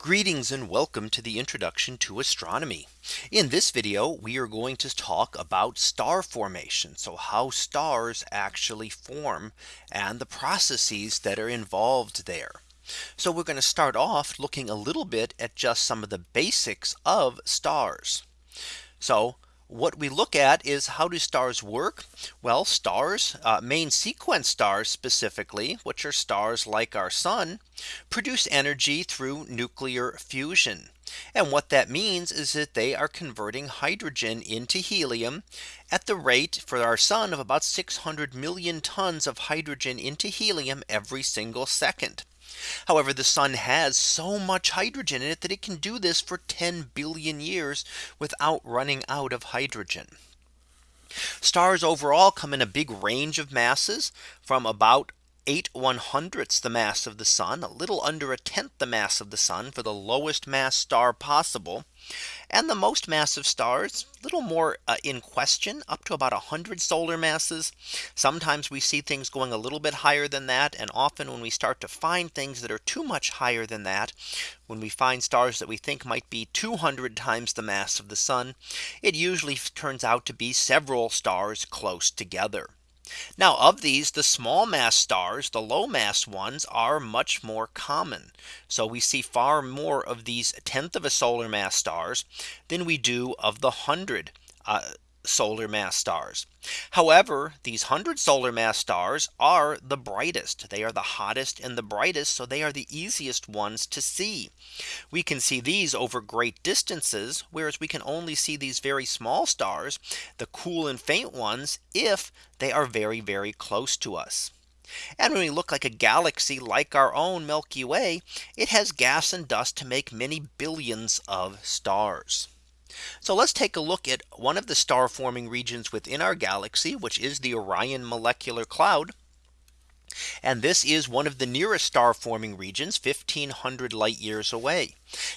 Greetings and welcome to the introduction to astronomy. In this video, we are going to talk about star formation. So how stars actually form and the processes that are involved there. So we're going to start off looking a little bit at just some of the basics of stars. So what we look at is how do stars work? Well, stars, uh, main sequence stars specifically, which are stars like our sun, produce energy through nuclear fusion. And what that means is that they are converting hydrogen into helium at the rate for our sun of about 600 million tons of hydrogen into helium every single second. However, the sun has so much hydrogen in it that it can do this for 10 billion years without running out of hydrogen. Stars overall come in a big range of masses from about 8 one hundredths the mass of the sun, a little under a tenth the mass of the sun for the lowest mass star possible. And the most massive stars a little more uh, in question up to about 100 solar masses. Sometimes we see things going a little bit higher than that. And often when we start to find things that are too much higher than that, when we find stars that we think might be 200 times the mass of the sun, it usually turns out to be several stars close together. Now of these the small mass stars the low mass ones are much more common. So we see far more of these tenth of a solar mass stars than we do of the hundred uh, solar mass stars. However, these 100 solar mass stars are the brightest. They are the hottest and the brightest. So they are the easiest ones to see. We can see these over great distances, whereas we can only see these very small stars, the cool and faint ones, if they are very, very close to us. And when we look like a galaxy like our own Milky Way, it has gas and dust to make many billions of stars. So let's take a look at one of the star forming regions within our galaxy, which is the Orion molecular cloud. And this is one of the nearest star forming regions 1500 light years away.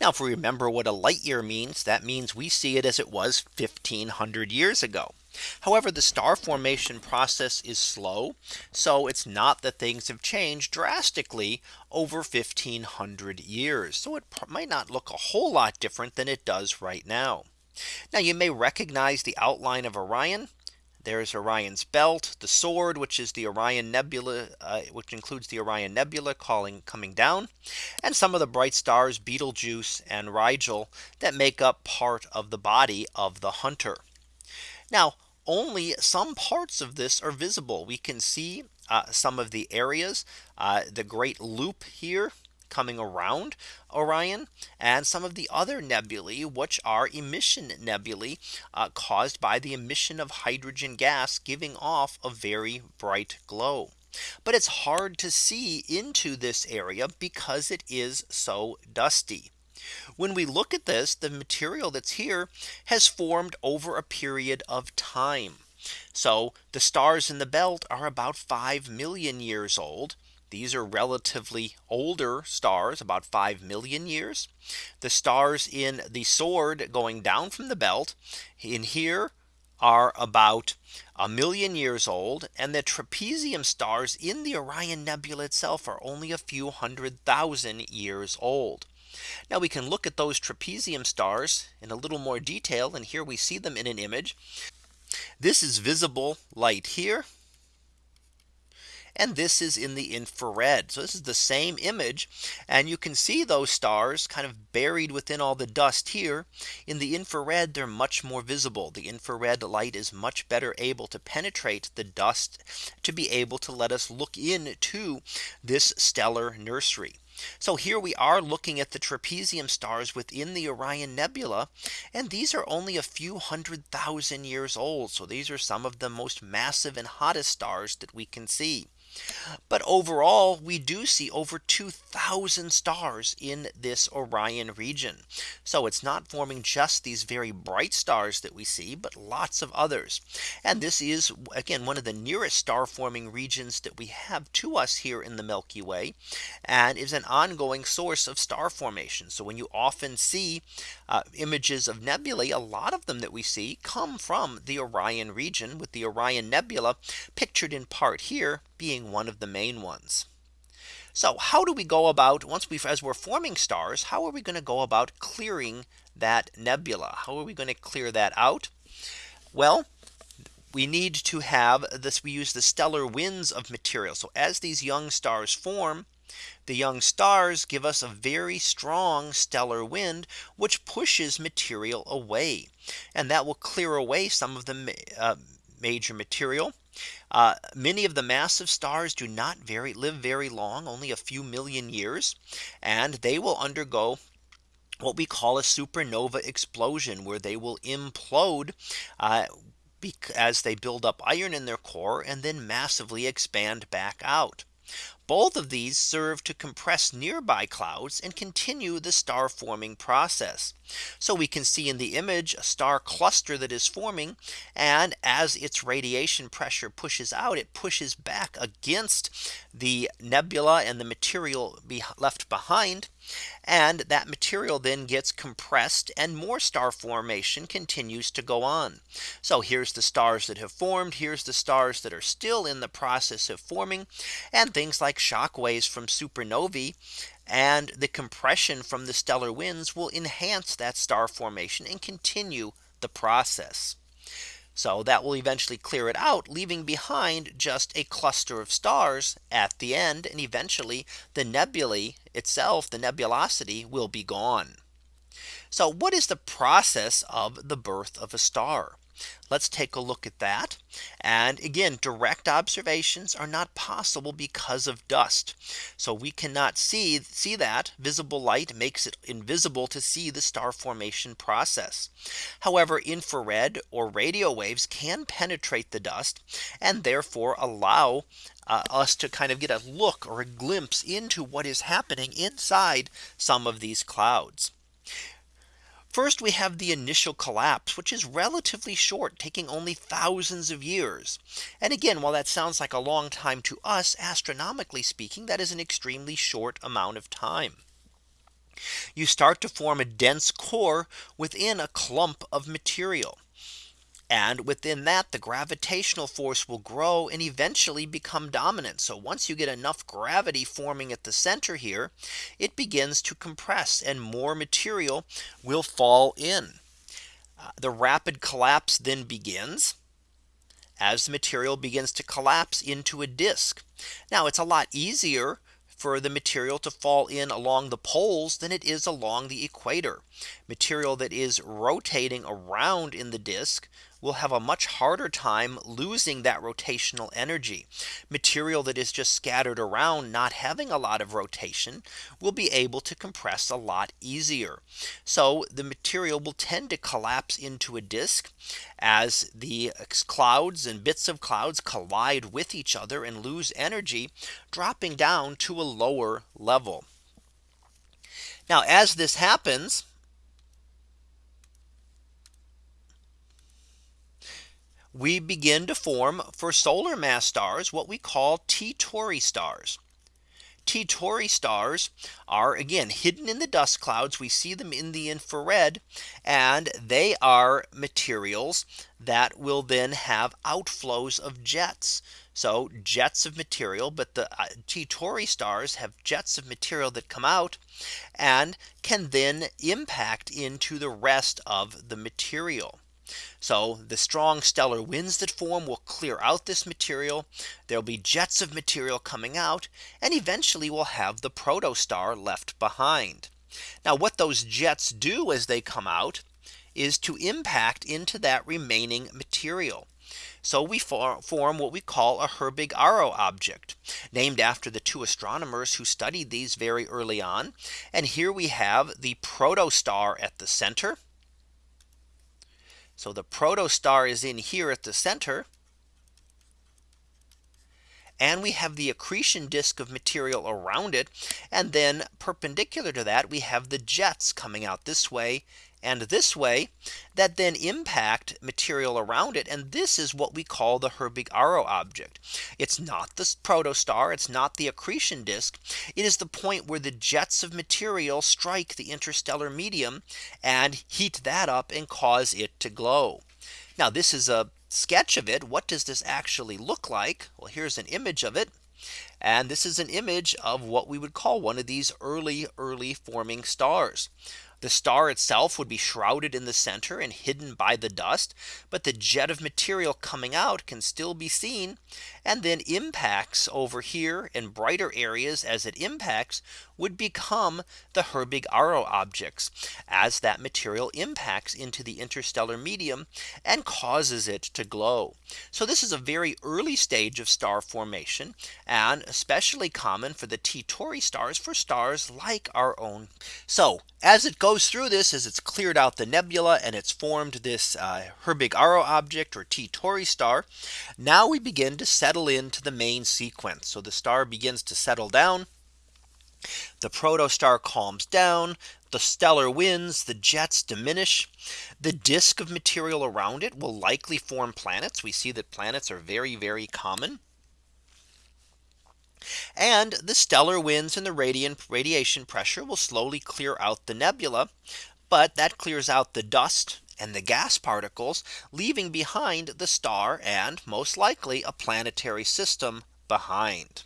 Now if we remember what a light year means, that means we see it as it was 1500 years ago. However, the star formation process is slow. So it's not that things have changed drastically over 1500 years. So it might not look a whole lot different than it does right now. Now you may recognize the outline of Orion. There's Orion's belt, the sword, which is the Orion Nebula, uh, which includes the Orion Nebula calling coming down, and some of the bright stars Betelgeuse and Rigel that make up part of the body of the hunter. Now only some parts of this are visible. We can see uh, some of the areas, uh, the great loop here coming around Orion and some of the other nebulae which are emission nebulae uh, caused by the emission of hydrogen gas giving off a very bright glow. But it's hard to see into this area because it is so dusty. When we look at this, the material that's here has formed over a period of time. So the stars in the belt are about 5 million years old. These are relatively older stars about 5 million years. The stars in the sword going down from the belt in here are about a million years old and the trapezium stars in the Orion Nebula itself are only a few hundred thousand years old. Now we can look at those trapezium stars in a little more detail. And here we see them in an image. This is visible light here. And this is in the infrared. So this is the same image. And you can see those stars kind of buried within all the dust here. In the infrared, they're much more visible. The infrared light is much better able to penetrate the dust to be able to let us look into this stellar nursery. So here we are looking at the trapezium stars within the Orion Nebula. And these are only a few hundred thousand years old. So these are some of the most massive and hottest stars that we can see. But overall, we do see over 2000 stars in this Orion region. So it's not forming just these very bright stars that we see, but lots of others. And this is again one of the nearest star forming regions that we have to us here in the Milky Way and is an ongoing source of star formation. So when you often see uh, images of nebulae, a lot of them that we see come from the Orion region with the Orion Nebula pictured in part here being one of the main ones. So how do we go about once we've as we're forming stars, how are we going to go about clearing that nebula? How are we going to clear that out? Well, we need to have this we use the stellar winds of material. So as these young stars form, the young stars give us a very strong stellar wind, which pushes material away. And that will clear away some of the uh, major material. Uh, many of the massive stars do not very live very long, only a few million years, and they will undergo what we call a supernova explosion where they will implode uh, as they build up iron in their core and then massively expand back out. Both of these serve to compress nearby clouds and continue the star forming process. So we can see in the image a star cluster that is forming. And as its radiation pressure pushes out, it pushes back against the nebula and the material be left behind. And that material then gets compressed and more star formation continues to go on. So here's the stars that have formed. Here's the stars that are still in the process of forming and things like shock waves from supernovae and the compression from the stellar winds will enhance that star formation and continue the process. So that will eventually clear it out, leaving behind just a cluster of stars at the end. And eventually the nebulae itself, the nebulosity will be gone. So what is the process of the birth of a star? Let's take a look at that. And again, direct observations are not possible because of dust. So we cannot see see that visible light makes it invisible to see the star formation process. However, infrared or radio waves can penetrate the dust and therefore allow uh, us to kind of get a look or a glimpse into what is happening inside some of these clouds. First, we have the initial collapse, which is relatively short, taking only thousands of years. And again, while that sounds like a long time to us, astronomically speaking, that is an extremely short amount of time. You start to form a dense core within a clump of material. And within that the gravitational force will grow and eventually become dominant. So once you get enough gravity forming at the center here, it begins to compress and more material will fall in. Uh, the rapid collapse then begins as the material begins to collapse into a disk. Now it's a lot easier for the material to fall in along the poles than it is along the equator. Material that is rotating around in the disk will have a much harder time losing that rotational energy. Material that is just scattered around not having a lot of rotation will be able to compress a lot easier. So the material will tend to collapse into a disk as the clouds and bits of clouds collide with each other and lose energy dropping down to a lower level. Now as this happens, we begin to form for solar mass stars what we call T Tauri stars. T Tauri stars are again hidden in the dust clouds. We see them in the infrared and they are materials that will then have outflows of jets. So jets of material, but the uh, T Tauri stars have jets of material that come out and can then impact into the rest of the material. So the strong stellar winds that form will clear out this material. There'll be jets of material coming out and eventually we'll have the protostar left behind. Now what those jets do as they come out is to impact into that remaining material. So we form what we call a Herbig-Haro object named after the two astronomers who studied these very early on. And here we have the protostar at the center so the protostar is in here at the center. And we have the accretion disk of material around it. And then perpendicular to that, we have the jets coming out this way and this way that then impact material around it. And this is what we call the Herbig-Haro object. It's not the protostar. It's not the accretion disk. It is the point where the jets of material strike the interstellar medium and heat that up and cause it to glow. Now this is a sketch of it. What does this actually look like? Well, here's an image of it. And this is an image of what we would call one of these early early forming stars. The star itself would be shrouded in the center and hidden by the dust. But the jet of material coming out can still be seen and then impacts over here in brighter areas as it impacts would become the Herbig Haro objects as that material impacts into the interstellar medium and causes it to glow. So this is a very early stage of star formation and especially common for the T Tauri stars for stars like our own. So as it goes through this as it's cleared out the nebula and it's formed this uh, Herbig Haro object or T Tauri star. Now we begin to settle into the main sequence. So the star begins to settle down the protostar calms down, the stellar winds, the jets diminish, the disk of material around it will likely form planets. We see that planets are very, very common. And the stellar winds and the radiant radiation pressure will slowly clear out the nebula. But that clears out the dust and the gas particles leaving behind the star and most likely a planetary system behind.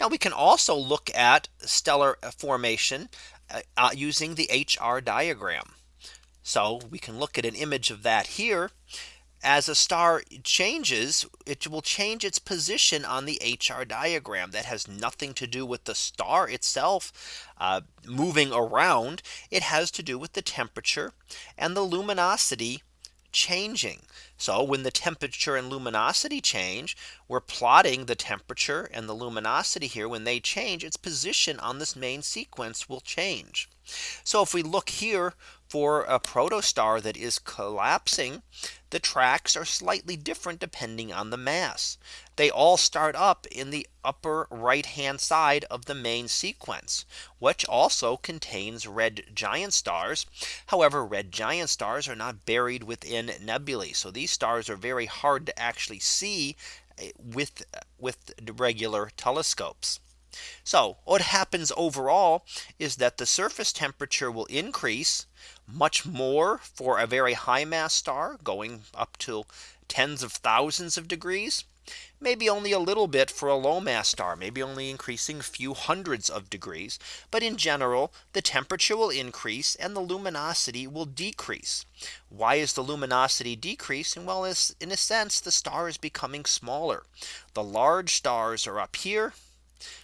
Now we can also look at stellar formation uh, uh using the HR diagram. So we can look at an image of that here. As a star changes, it will change its position on the HR diagram that has nothing to do with the star itself uh, moving around. It has to do with the temperature and the luminosity changing. So when the temperature and luminosity change, we're plotting the temperature and the luminosity here when they change its position on this main sequence will change. So if we look here for a protostar that is collapsing, the tracks are slightly different depending on the mass. They all start up in the upper right hand side of the main sequence, which also contains red giant stars. However, red giant stars are not buried within nebulae. So these stars are very hard to actually see eh, with with regular telescopes. So what happens overall is that the surface temperature will increase much more for a very high mass star going up to tens of thousands of degrees maybe only a little bit for a low mass star, maybe only increasing a few hundreds of degrees. But in general, the temperature will increase and the luminosity will decrease. Why is the luminosity decreasing? Well, as in a sense, the star is becoming smaller. The large stars are up here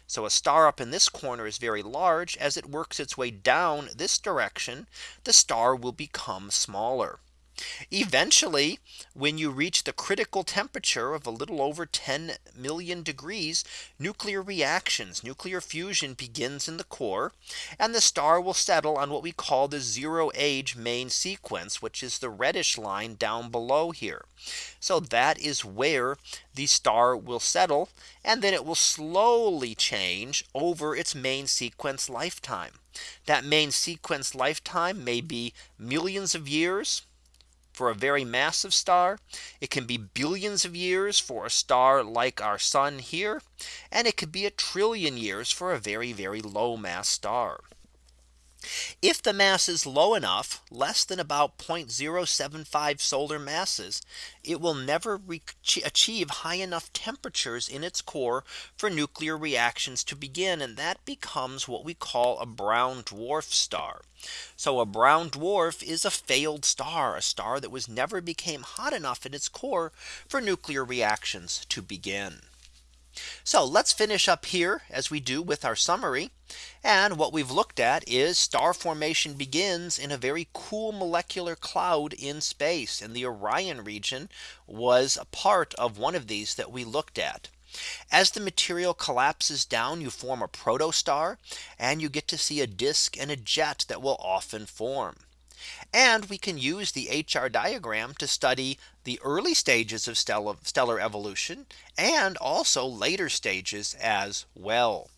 so a star up in this corner is very large as it works its way down this direction, the star will become smaller. Eventually, when you reach the critical temperature of a little over 10 million degrees, nuclear reactions, nuclear fusion begins in the core, and the star will settle on what we call the zero age main sequence, which is the reddish line down below here. So that is where the star will settle, and then it will slowly change over its main sequence lifetime. That main sequence lifetime may be millions of years for a very massive star. It can be billions of years for a star like our sun here. And it could be a trillion years for a very, very low mass star. If the mass is low enough, less than about 0.075 solar masses, it will never achieve high enough temperatures in its core for nuclear reactions to begin. And that becomes what we call a brown dwarf star. So a brown dwarf is a failed star, a star that was never became hot enough in its core for nuclear reactions to begin. So let's finish up here as we do with our summary. And what we've looked at is star formation begins in a very cool molecular cloud in space and the Orion region was a part of one of these that we looked at. As the material collapses down, you form a protostar and you get to see a disk and a jet that will often form. And we can use the HR diagram to study the early stages of stellar, stellar evolution and also later stages as well.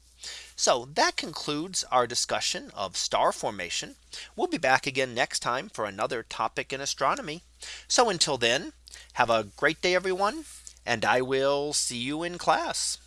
So that concludes our discussion of star formation. We'll be back again next time for another topic in astronomy. So until then, have a great day, everyone, and I will see you in class.